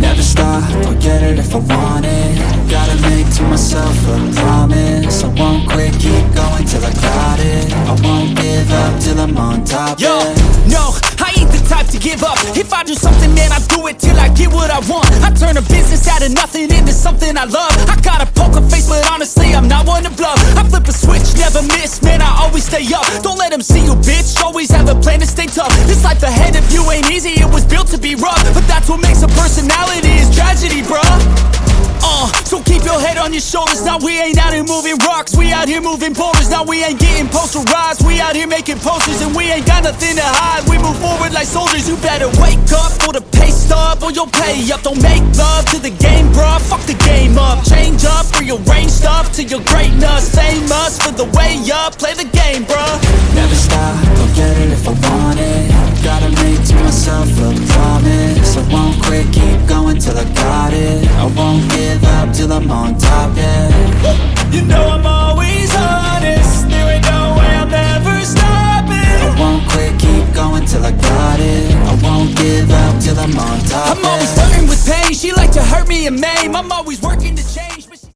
Never stop, I'll get it if I want it. Gotta make to myself a promise. I won't quit, keep going till I got it. I won't give up till I'm on top, Yo, yeah. no, I ain't the type to give up. If I do something, man, I do it till I get what I want. I turn a business out of nothing into something I love. I got a poker face, but honestly, I'm not one to bluff. I flip a switch, never miss, man, I always stay up. Don't let them see you, a plan to stay tough. This life ahead of you ain't easy, it was built to be rough. But that's what makes a personality, is tragedy, bruh. Uh, so keep your head on your shoulders. Now we ain't out here moving rocks. We out here moving boulders. Now we ain't getting posterized. We out here making posters And we ain't got nothing to hide. We move forward like soldiers. You better wake up for the pay stub Or you'll pay up. Don't make love to the game, bruh. Fuck the game up. Change up, rearrange stuff To your greatness. Famous for the way up. Play the game, I won't give up till I'm on top, yeah. You know I'm always honest. There ain't no way I'm ever stopping. I won't quit, keep going till I got it. I won't give up till I'm on top, I'm always yeah. flirting with pain. She like to hurt me and maim. I'm always working to change